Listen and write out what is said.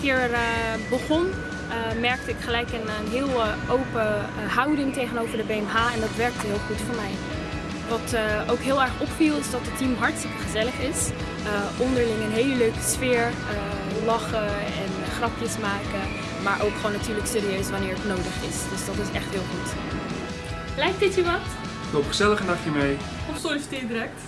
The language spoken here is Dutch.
Hier eh, begon eh, merkte ik gelijk een, een heel eh, open houding tegenover de BMH en dat werkte heel goed voor mij. Wat ook heel erg opviel is dat het team hartstikke gezellig is. Onderling een hele leuke sfeer, lachen en grapjes maken. Maar ook gewoon natuurlijk serieus wanneer het nodig is. Dus dat is echt heel goed. Lijkt dit je wat? Loop gezellig een dagje mee. Of solliciteer direct.